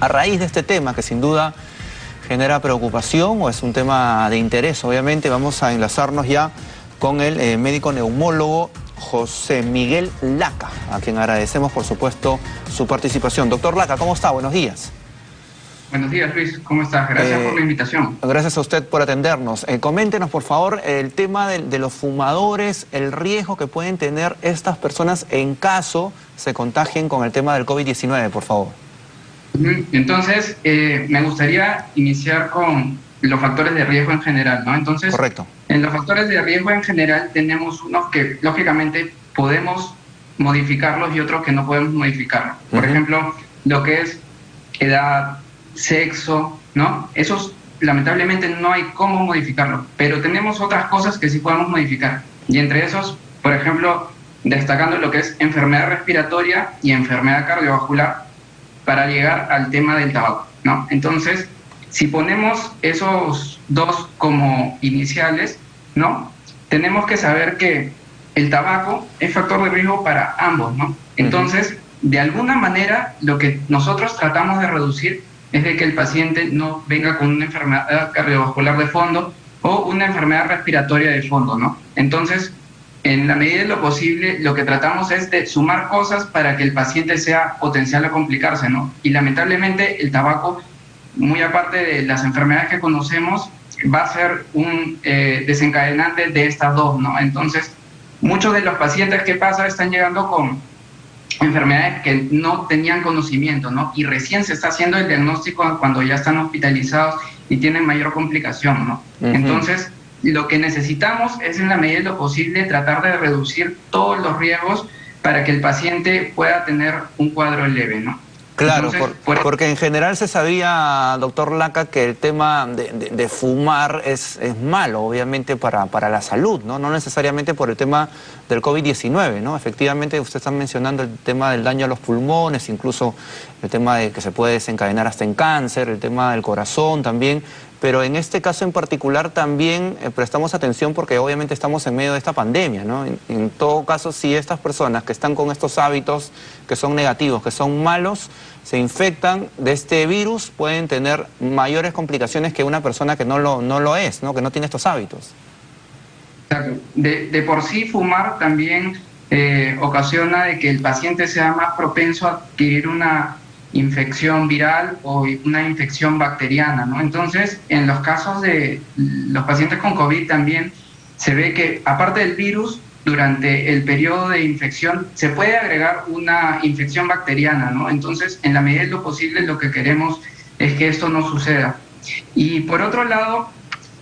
a raíz de este tema que sin duda genera preocupación o es un tema de interés, obviamente vamos a enlazarnos ya con el eh, médico neumólogo José Miguel Laca, a quien agradecemos por supuesto su participación. Doctor Laca, ¿cómo está? Buenos días. Buenos días, Luis. ¿Cómo estás? Gracias por la eh, invitación. Gracias a usted por atendernos. Eh, coméntenos, por favor, el tema de, los fumadores, el riesgo que pueden tener estas personas en caso se contagien con el tema del COVID-19, por favor. Entonces, eh, me gustaría iniciar con los factores de riesgo en general, ¿no? Entonces, Correcto. en los factores de riesgo en general tenemos unos que, lógicamente, podemos modificarlos y otros que no podemos modificar. Por ejemplo, lo que es edad, sexo, ¿no? Esos lamentablemente no hay cómo modificarlo, pero tenemos otras cosas que sí podemos modificar. Y entre esos, por ejemplo, destacando lo que es enfermedad respiratoria y enfermedad cardiovascular para llegar al tema del tabaco, ¿no? Entonces, si ponemos esos dos como iniciales, ¿no? Tenemos que saber que el tabaco es factor de riesgo para ambos, ¿no? Entonces, de alguna manera, lo que nosotros tratamos de reducir es de que el paciente no venga con una enfermedad cardiovascular de fondo o una enfermedad respiratoria de fondo, ¿no? Entonces, en la medida de lo posible, lo que tratamos es de sumar cosas para que el paciente sea potencial a complicarse, ¿no? Y lamentablemente el tabaco, muy aparte de las enfermedades que conocemos, va a ser un eh, desencadenante de estas dos, ¿no? Entonces, muchos de los pacientes que pasa están llegando con enfermedades que no tenían conocimiento, ¿no? Y recién se está haciendo el diagnóstico cuando ya están hospitalizados y tienen mayor complicación, ¿no? Entonces, lo que necesitamos es en la medida de lo posible tratar de reducir todos los riesgos para que el paciente pueda tener un cuadro leve, ¿no? Claro, porque en general se sabía, doctor Laca, que el tema de, fumar es, es, malo, obviamente, para, para la salud, ¿no? No necesariamente por el tema del COVID-19, ¿no? Efectivamente, usted está mencionando el tema del daño a los pulmones, incluso el tema de que se puede desencadenar hasta en cáncer, el tema del corazón también, pero en este caso en particular también eh, prestamos atención porque obviamente estamos en medio de esta pandemia, ¿no? En, todo caso, si estas personas que están con estos hábitos que son negativos, que son malos, se infectan de este virus, pueden tener mayores complicaciones que una persona que no lo, no lo es, ¿no? Que no tiene estos hábitos. De, por sí fumar también eh, ocasiona de que el paciente sea más propenso a adquirir una infección viral o una infección bacteriana, ¿no? Entonces, en los casos de los pacientes con COVID también se ve que aparte del virus, durante el periodo de infección se puede agregar una infección bacteriana, ¿no? Entonces, en la medida de lo posible, lo que queremos es que esto no suceda. Y por otro lado,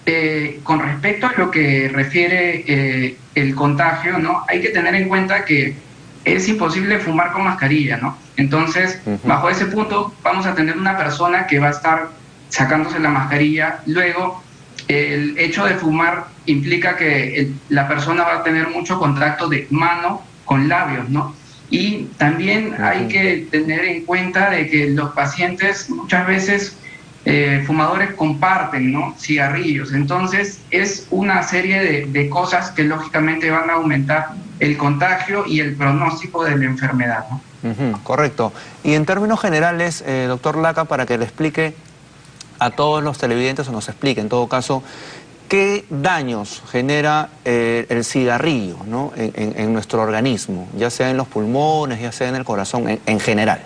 eh, con respecto a lo que refiere eh, el contagio, ¿no? Hay que tener en cuenta que es imposible fumar con mascarilla, ¿no? Entonces, bajo ese punto, vamos a tener una persona que va a estar sacándose la mascarilla. Luego, el hecho de fumar implica que la persona va a tener mucho contacto de mano con labios, ¿no? Y también hay que tener en cuenta de que los pacientes muchas veces eh, fumadores comparten ¿no? cigarrillos. Entonces es una serie de, cosas que lógicamente van a aumentar el contagio y el pronóstico de la enfermedad. correcto. Y en términos generales, eh, doctor Laca, para que le explique a todos los televidentes o nos explique en todo caso, ¿qué daños genera eh, el cigarrillo ¿no? en, nuestro organismo, ya sea en los pulmones, ya sea en el corazón, en general?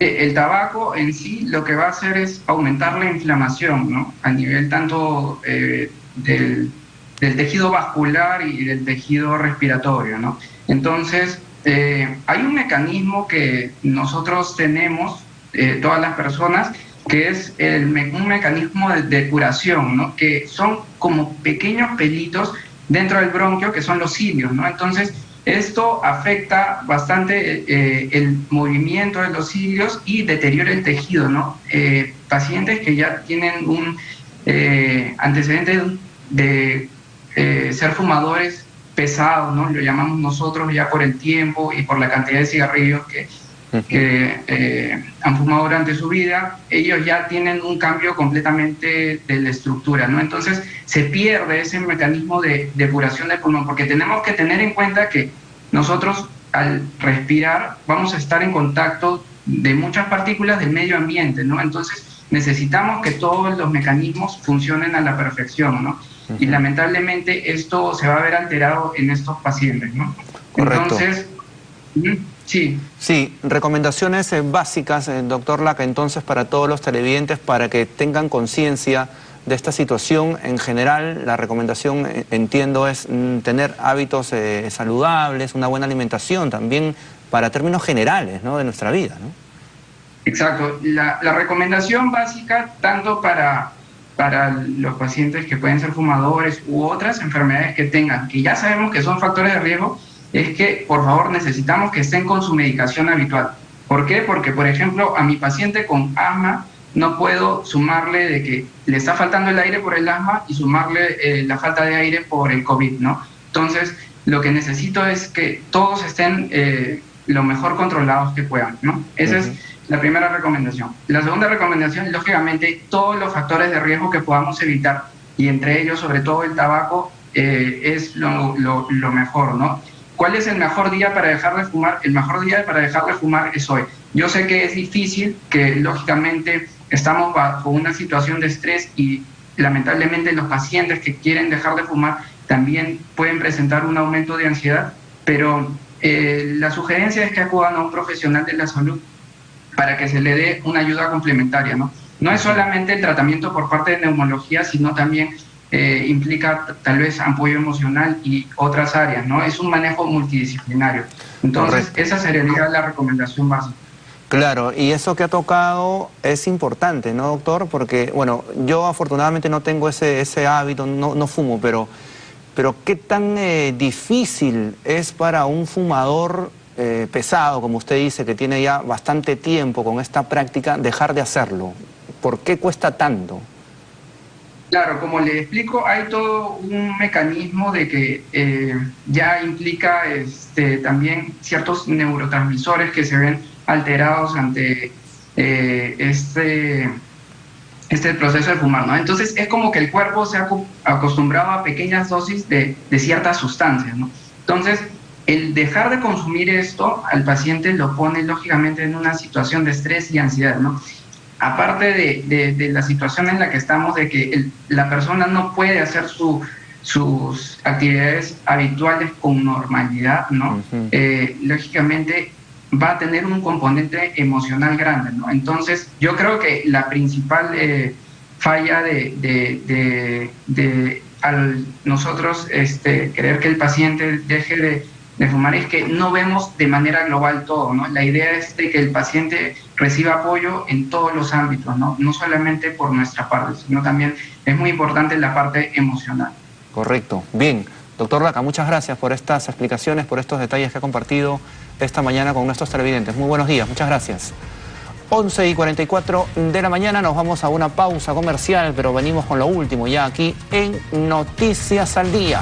El tabaco en sí lo que va a hacer es aumentar la inflamación, ¿no? A nivel tanto eh, del, tejido vascular y del tejido respiratorio, ¿no? Entonces, eh, hay un mecanismo que nosotros tenemos, eh, todas las personas, que es un mecanismo de, curación, ¿no? Que son como pequeños pelitos dentro del bronquio, que son los cilios, ¿no? Entonces, esto afecta bastante eh, el movimiento de los cilios y deteriora el tejido, ¿no? Pacientes que ya tienen un antecedente de ser fumadores pesados, ¿no? Lo llamamos nosotros ya por el tiempo y por la cantidad de cigarrillos que, que han fumado durante su vida, ellos ya tienen un cambio completamente de la estructura, ¿no? Entonces se pierde ese mecanismo de depuración del pulmón, porque tenemos que tener en cuenta que nosotros al respirar vamos a estar en contacto de muchas partículas del medio ambiente, ¿no? Entonces necesitamos que todos los mecanismos funcionen a la perfección, ¿no? Y lamentablemente esto se va a ver alterado en estos pacientes, ¿no? Correcto. Entonces, sí. Sí, recomendaciones eh, básicas, eh, doctor Laca, entonces para todos los televidentes, para que tengan conciencia de esta situación. En general, la recomendación, eh, entiendo, es mm, tener hábitos saludables, una buena alimentación, también para términos generales ¿no? de nuestra vida. ¿no? Exacto. La, la recomendación básica, tanto para para los pacientes que pueden ser fumadores u otras enfermedades que tengan, que ya sabemos que son factores de riesgo, es que por favor necesitamos que estén con su medicación habitual. ¿Por qué? Porque, por ejemplo, a mi paciente con asma no puedo sumarle de que le está faltando el aire por el asma y sumarle eh, la falta de aire por el COVID, ¿no? Entonces, lo que necesito es que todos estén eh, lo mejor controlados que puedan, ¿no? Esa es la primera recomendación. La segunda recomendación, lógicamente, todos los factores de riesgo que podamos evitar, y entre ellos, sobre todo el tabaco, eh, es lo, mejor, ¿no? ¿Cuál es el mejor día para dejar de fumar? El mejor día para dejar de fumar es hoy. Yo sé que es difícil, que lógicamente estamos bajo una situación de estrés y lamentablemente los pacientes que quieren dejar de fumar también pueden presentar un aumento de ansiedad, pero eh, la sugerencia es que acudan a un profesional de la salud para que se le dé una ayuda complementaria. No, no es solamente el tratamiento por parte de neumología, sino también eh, implica tal vez apoyo emocional y otras áreas, ¿no? Es un manejo multidisciplinario. Entonces, esa sería la recomendación básica. Claro, y eso que ha tocado es importante, ¿no, doctor? Porque, bueno, yo afortunadamente no tengo ese, ese hábito, no, no fumo, pero, pero ¿qué tan eh, difícil es para un fumador eh, pesado, como usted dice, que tiene ya bastante tiempo con esta práctica, dejar de hacerlo? ¿Por qué cuesta tanto? Claro, como le explico, hay todo un mecanismo de que eh, ya implica este, también ciertos neurotransmisores que se ven alterados ante eh, este, este proceso de fumar, ¿no? Entonces es como que el cuerpo se ha acostumbrado a pequeñas dosis de, de ciertas sustancias, ¿no? Entonces, el dejar de consumir esto al paciente lo pone lógicamente en una situación de estrés y ansiedad, ¿no? aparte de, la situación en la que estamos, de que la persona no puede hacer sus actividades habituales con normalidad, ¿no? Eh, lógicamente va a tener un componente emocional grande, ¿no? Entonces, yo creo que la principal eh, falla de, de, al nosotros este, querer que el paciente deje de de fumar es que no vemos de manera global todo, ¿no? La idea es de que el paciente reciba apoyo en todos los ámbitos, ¿no? No solamente por nuestra parte, sino también es muy importante la parte emocional. Correcto. Bien. Doctor Laca, muchas gracias por estas explicaciones, por estos detalles que ha compartido esta mañana con nuestros televidentes. Muy buenos días, muchas gracias. 11 y 44 de la mañana nos vamos a una pausa comercial, pero venimos con lo último ya aquí en Noticias al Día.